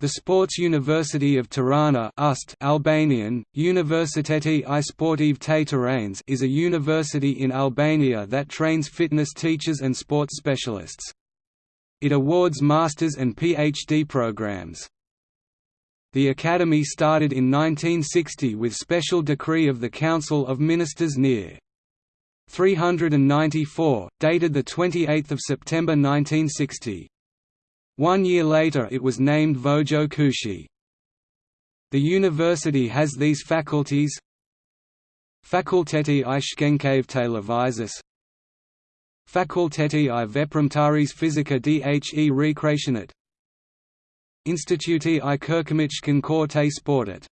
The Sports University of Tirana Ust Albanian, Universiteti i Sportiv te Tiranes is a university in Albania that trains fitness teachers and sports specialists. It awards masters and PhD programs. The academy started in 1960 with special decree of the Council of Ministers near 394, dated 28 September 1960. One year later it was named Vojo Kushi. The university has these faculties. Fakulteti i Shkencave Televizis Fakulteti i Veprimtaris Fizika dhe Recreationet. Instituti i Kërkimichkan Kor te Sportet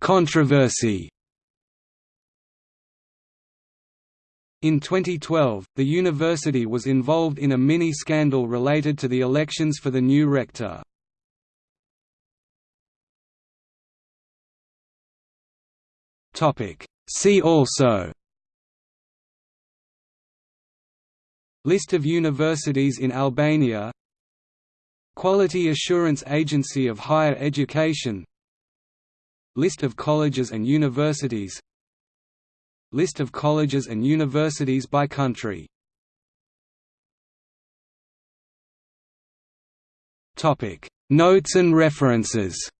Controversy In 2012, the university was involved in a mini-scandal related to the elections for the new rector. See also List of universities in Albania Quality Assurance Agency of Higher Education List of colleges and universities List of colleges and universities by country. Notes and references